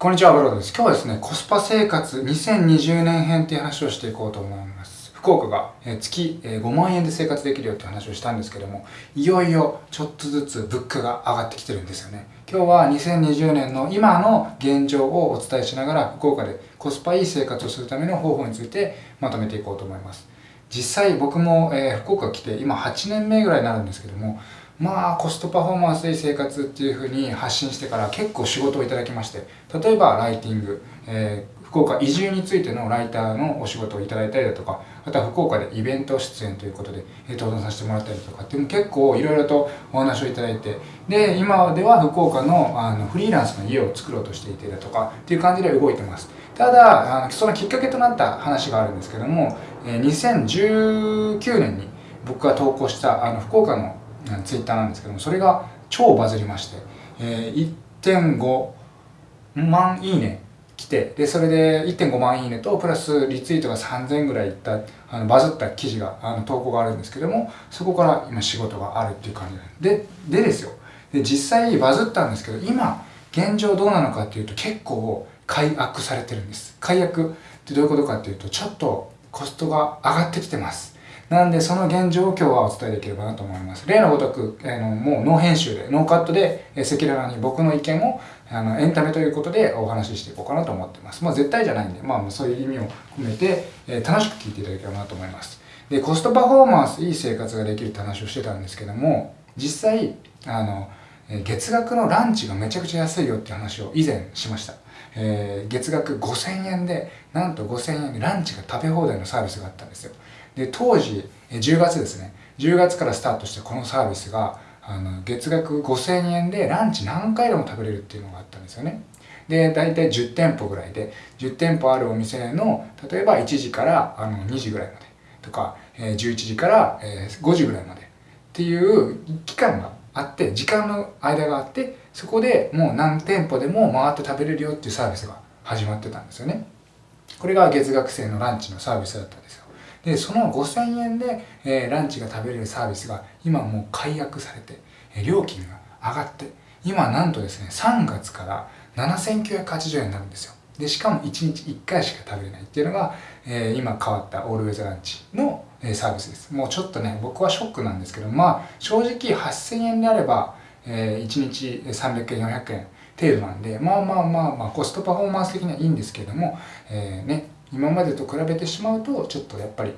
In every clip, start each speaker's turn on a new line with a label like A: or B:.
A: こんにちは、ブロードです。今日はですね、コスパ生活2020年編っていう話をしていこうと思います。福岡が月5万円で生活できるよって話をしたんですけども、いよいよちょっとずつ物価が上がってきてるんですよね。今日は2020年の今の現状をお伝えしながら、福岡でコスパいい生活をするための方法についてまとめていこうと思います。実際僕も、え福岡来て今8年目ぐらいになるんですけども、まあコストパフォーマンスいい生活っていうふうに発信してから結構仕事をいただきまして例えばライティング、えー、福岡移住についてのライターのお仕事をいただいたりだとかあとは福岡でイベント出演ということで登壇させてもらったりとかっていう結構いろいろとお話をいただいてで今では福岡のあのフリーランスの家を作ろうとしていてだとかっていう感じで動いてます。ただあのそのきっかけとなった話があるんですけども2019年に僕が投稿したあの福岡のツイッターなんですけどもそれが超バズりまして、えー、1.5万いいね来てでそれで1.5万いいねとプラスリツイートが3000ぐらいいったあのバズった記事があの投稿があるんですけどもそこから今仕事があるっていう感じででですよ。で実際バズったんですけど今現状どうなのかっていうと結構解約されてるんです。解約ってどういうことかっていうとちょっとコストが上がってきてます。なんでその現状を今日はお伝えできればなと思います。例のごとく、あのもうノー編集で、ノーカットで赤裸々に僕の意見をあのエンタメということでお話ししていこうかなと思ってます。まあ絶対じゃないんで、まあそういう意味を込めて、え、楽しく聞いていただければなと思います。で、コストパフォーマンス、いい生活ができるって話をしてたんですけども、実際、あの、月額のランチがめちゃくちゃ安いよって話を以前しました。えー、月額5000円で、なんと5000円でランチが食べ放題のサービスがあったんですよ。で当時10月ですね。10月からスタートしてこのサービスがあの月額5000円でランチ何回でも食べれるっていうのがあったんですよね。で大体10店舗ぐらいで10店舗あるお店の例えば1時からあの2時ぐらいまでとか、え、11時から、5時ぐらいまでっていう期間があって時間の間があってそこでもう何店舗でも回って食べれるよっていうサービスが始まってたんですよね。これが月額制のランチのサービスだったんですでその5000円で、えー、ランチが食べれるサービスが今もう解約されて、えー、料金が上がって今なんとですね3月から7980円になるんですよ。でしかも1日1回しか食べれないっていうのが、えー、今変わったオールウェザーランチの、えー、サービスです。もうちょっとね僕はショックなんですけどまあ正直8000円であれば、えー、1日300円400円程度なんでまあまあまあまあコストパフォーマンス的にはいいんですけれども、えー、ね今までと比べてしまうとちょっとやっぱり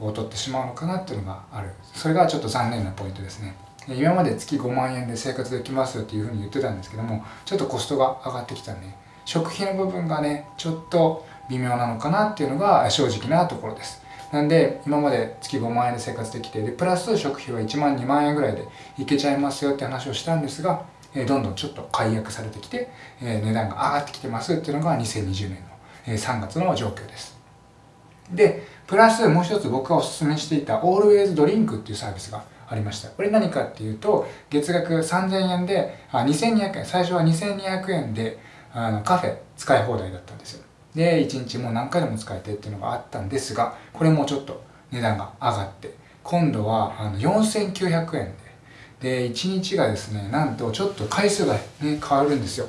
A: 劣ってしまうのかなっていうのがある。それがちょっと残念なポイントですね。今まで月5万円で生活できますよっていうふうに言ってたんですけどもちょっとコストが上がってきたんで食費の部分がねちょっと微妙なのかなっていうのが正直なところです。なんで今まで月5万円で生活できてでプラス食費は1万2万円ぐらいでいけちゃいますよって話をしたんですが、どんどんちょっと解約されてきて、値段が上がってきてますっていうのが2020年の3月の状況です。で、プラスもう一つ僕がお勧めしていた Always Drink っていうサービスがありました。これ何かっていうと、月額3000円で、あ、2200円、最初は2200円であのカフェ使い放題だったんですよ。で、1日もう何回でも使えてっていうのがあったんですが、これもちょっと値段が上がって、今度はあの4900円でで、1日がですね、なんとちょっと回数がね、変わるんですよ。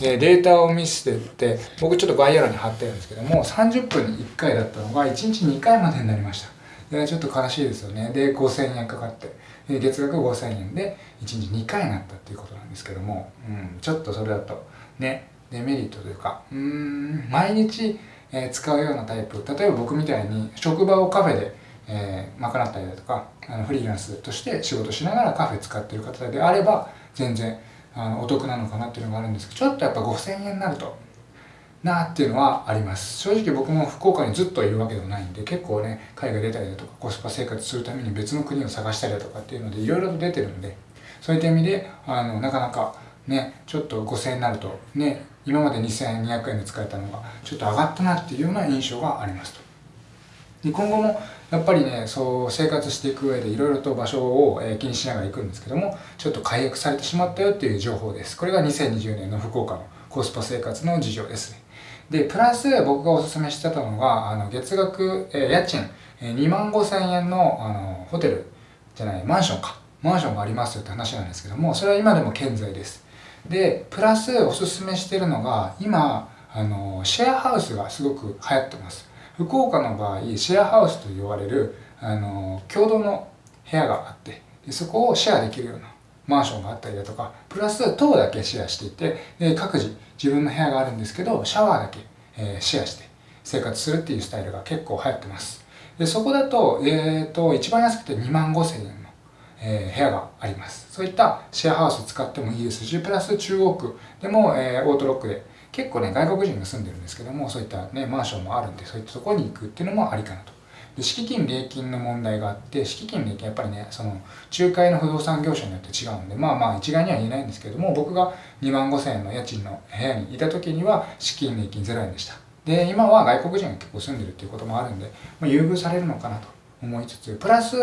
A: で、データを見せてって、僕ちょっと概要欄に貼ってるんですけども、30分に1回だったのが1日2回までになりました。で、ちょっと悲しいですよね。で、5000円かかって、で月額5000円で1日2回になったっていうことなんですけども、うん、ちょっとそれだと、ね、デメリットというか、うん、毎日、えー、使うようなタイプ、例えば僕みたいに職場をカフェでえー、賄ったりだとかあのフリーランスとして仕事しながらカフェ使ってる方であれば全然あのお得なのかなっていうのがあるんですけどちょっとやっぱ5000円になるとなっていうのはあります。正直僕も福岡にずっといるわけでもないんで結構ね海外出たりだとかコスパ生活するために別の国を探したりだとかっていうのでいろいろと出てるんでそういった意味であのなかなかねちょっと5000円になるとね今まで2200円で使えたのがちょっと上がったなっていうような印象がありますと。で今後もやっぱりねそう生活していく上でいろいろと場所を、え気にしながら行くんですけどもちょっと解約されてしまったよっていう情報です。これが2020年の福岡のコスパ生活の事情ですね。でプラス僕がおすすめしてたのがあの月額、え家賃、え2万5千円のあのホテルじゃないマンションか。マンションがありますよって話なんですけどもそれは今でも健在です。でプラスおすすめしてるのが今あのシェアハウスがすごく流行ってます。福岡の場合シェアハウスと言われるあの共同の部屋があってでそこをシェアできるようなマンションがあったりだとかプラス棟だけシェアしていてで各自自分の部屋があるんですけどシャワーだけ、えー、シェアして生活するっていうスタイルが結構流行ってます。でそこだと,、えーと、一番安くて2万5千円の、えー、部屋があります。そういったシェアハウス使ってもいいですしプラス中央区でも、えー、オートロックで結構ね外国人が住んでるんですけどもそういったねマンションもあるんでそういったところに行くっていうのもありかなと。で敷金礼金の問題があって敷金礼金やっぱりねその仲介の不動産業者によって違うんでまあまあ一概には言えないんですけども僕が2万5千円の家賃の部屋にいた時には敷金礼金0円でした。で今は外国人が結構住んでるっていうこともあるんで、まあ、優遇されるのかなと思いつつプラス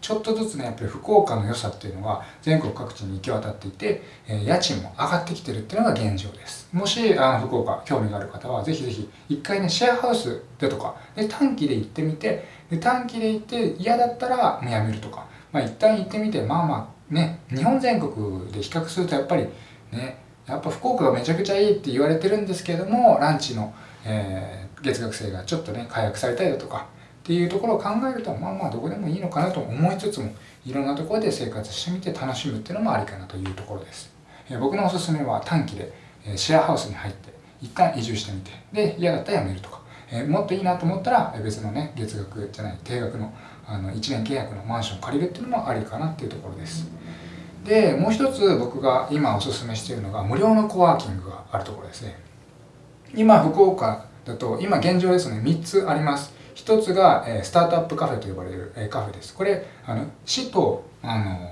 A: ちょっとずつねやっぱり福岡の良さっていうのが全国各地に行き渡っていて、え、家賃も上がってきてるっていうのが現状です。もしあの福岡興味がある方はぜひぜひ一回ねシェアハウスでとかで短期で行ってみてで短期で行って嫌だったらもうやめるとか。まあ一旦行ってみてまあまあね日本全国で比較するとやっぱりねやっぱ福岡がめちゃくちゃいいって言われてるんですけれどもランチの、えー、月額制がちょっとね解約されたりだとかっていうところを考えるとまあまあどこでもいいのかなと思いつつもいろんなところで生活してみて楽しむっていうのもありかなというところです、え僕のおすすめは短期で、シェアハウスに入って一旦移住してみてで嫌だったら辞めるとか、えもっといいなと思ったら別のね月額じゃない定額のあの1年契約のマンションを借りるっていうのもありかなっていうところです。でもう一つ僕が今おすすめしているのが無料のコワーキングがあるところですね。今福岡だと今現状ですね3つあります。一つが、えスタートアップカフェと呼ばれる、えカフェです。これ、あの市と、あの、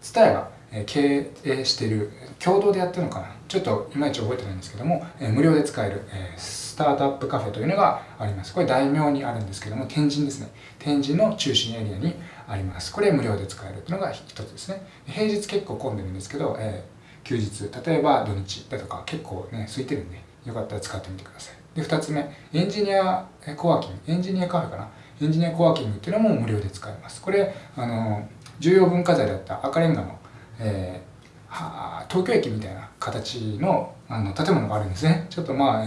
A: ツタヤが、え経営している、共同でやってるのかなちょっといまいち覚えてないんですけども、え無料で使える、えスタートアップカフェというのがあります。これ大名にあるんですけども、天神ですね。天神の中心エリアにあります。これ無料で使えるというのが一つですね。平日結構混んでるんですけど、え休日、例えば土日だとか結構ね、空いてるんで、よかったら使ってみてください。で、2つ目、エンジニアコワーキング、エンジニアカフェかな。エンジニアコワーキングっていうのも無料で使えます。これ、あの、重要文化財だった赤レンガの、えー、東京駅みたいな形のあの建物があるんですね。ちょっとまあ、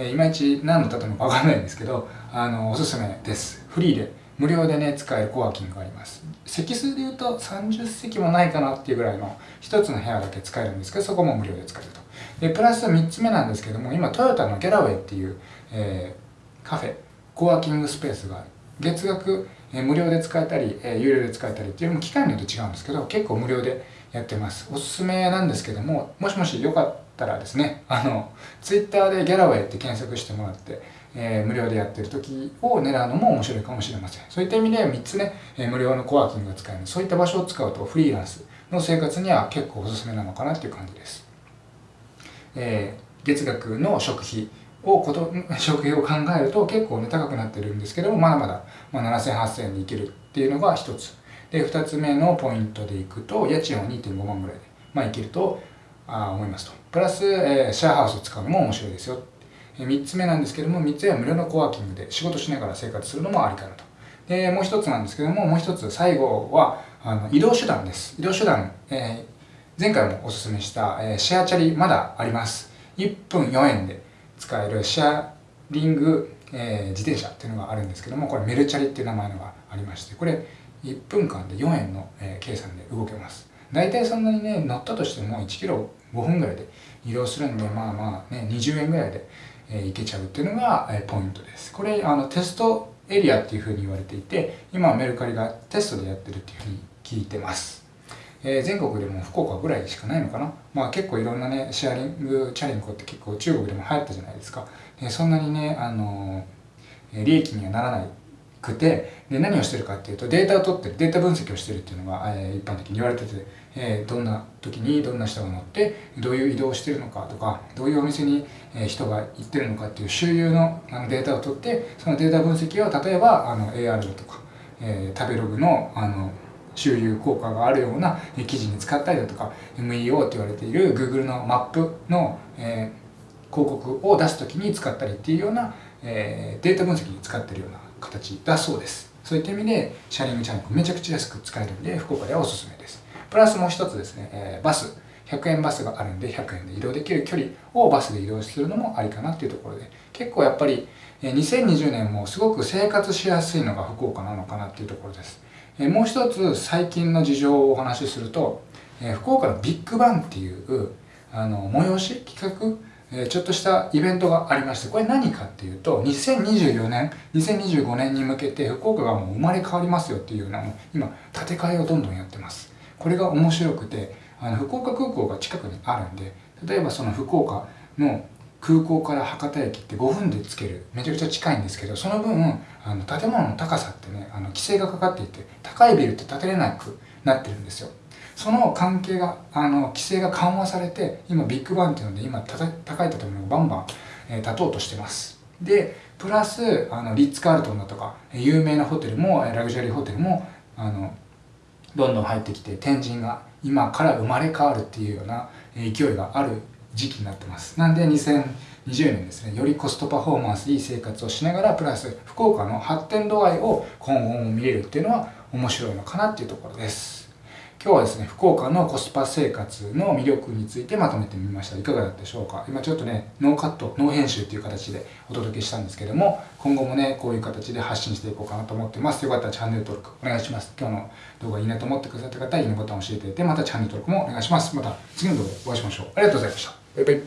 A: ね、いまいち何の建物かわかんないんですけど、あの、おすすめです。フリーで、無料でね、使えるコワーキングがあります。席数で言うと30席もないかなっていうぐらいの一つの部屋だけ使えるんですけど、そこも無料で使えると。でプラス3つ目なんですけども今トヨタのギャラウェイっていう、えー、カフェコワーキングスペースが月額、えー、無料で使えたり、えー、有料で使えたりっていうのも機械によって違うんですけど結構無料でやってます。おすすめなんですけどももしもしよかったらですねあのツイッターでギャラウェイって検索してもらって、えー、無料でやってる時を狙うのも面白いかもしれません。そういった意味で3つね、えー、無料のコワーキングが使える。そういった場所を使うとフリーランスの生活には結構おすすめなのかなっていう感じです。えー、月額の食費をこと食費を考えると結構ね高くなってるんですけどもまだまだ、まあ、7000、8000円でいけるっていうのが一つ。で二つ目のポイントでいくと家賃は2.5万ぐらいで、まあ、いけるとあ思いますと。プラス、えー、シェアハウスを使うのも面白いですよ。3つ目なんですけども3つ目は無料のコワーキングで仕事しながら生活するのもありかなと。でもう一つなんですけどももう一つ最後はあの移動手段です。移動手段、えー前回もおすすめした、えー、シェアチャリまだあります。1分4円で使えるシェアリング、えー、自転車っていうのがあるんですけども、これメルチャリっていう名前のがありまして、これ1分間で4円の、えー、計算で動けます。大体そんなにね、乗ったとしても1キロ5分ぐらいで移動するんで、まあまあね、20円ぐらいで、えー、行けちゃうっていうのが、えー、ポイントです。これ、あの、テストエリアっていうふうに言われていて、今はメルカリがテストでやってるっていうふうに聞いてます。えー、全国でも福岡ぐらいしかないのかな。まあ結構いろんなね、シェアリング、チャリンコって結構中国でも流行ったじゃないですか。えー、そんなにね、あのー、利益にはならないくて、で何をしてるかっていうと、データを取ってる、データ分析をしてるっていうのが、えー、一般的に言われてて、えー、どんな時にどんな人が乗って、どういう移動をしてるのかとか、どういうお店に、え人が行ってるのかっていう周遊のあのデータを取って、そのデータ分析を例えばあの AR だとか、えー、食べログのあの周遊効果があるような記事に使ったりだとか MEO って言われている Google のマップの、え、広告を出す時に使ったりっていうような、え、データ分析に使ってるような形だそうです。そういった意味でシャリングチャンネルめちゃくちゃ安く使えるんで福岡ではおすすめです。プラスもう一つですね、え、バス。100円バスがあるんで100円で移動できる距離をバスで移動するのもありかなっていうところで。結構やっぱり2020年もすごく生活しやすいのが福岡なのかなっていうところです。もう一つ最近の事情をお話しすると福岡のビッグバンっていうあの催し企画ちょっとしたイベントがありましてこれ何かっていうと2024年2025年に向けて福岡がもう生まれ変わりますよっていうのを今建て替えをどんどんやってます。これが面白くてあの福岡空港が近くにあるんで例えばその福岡の空港から博多駅って5分で着ける。めちゃくちゃ近いんですけどその分あの建物の高さってねあの規制がかかっていて高いビルって建てれなくなってるんですよ。その関係があの規制が緩和されて今ビッグバンっていうので今高い建物がバンバン、えー、建とうとしてます。でプラスあのリッツ・カールトンだとか有名なホテルもラグジュアリーホテルもあのどんどん入ってきて天神が今から生まれ変わるっていうような勢いがある時期になってます。なんで2020年ですねよりコストパフォーマンスいい生活をしながらプラス福岡の発展度合いを今後も見れるっていうのは面白いのかなっていうところです。今日はですね福岡のコスパ生活の魅力についてまとめてみました。いかがだったでしょうか？今ちょっとねノーカットノー編集っていう形でお届けしたんですけども今後もねこういう形で発信していこうかなと思ってます。よかったらチャンネル登録お願いします。今日の動画いいなと思ってくださった方はいいねボタンを押していただいてまたチャンネル登録もお願いします。また次の動画でお会いしましょう。ありがとうございました。バイバイ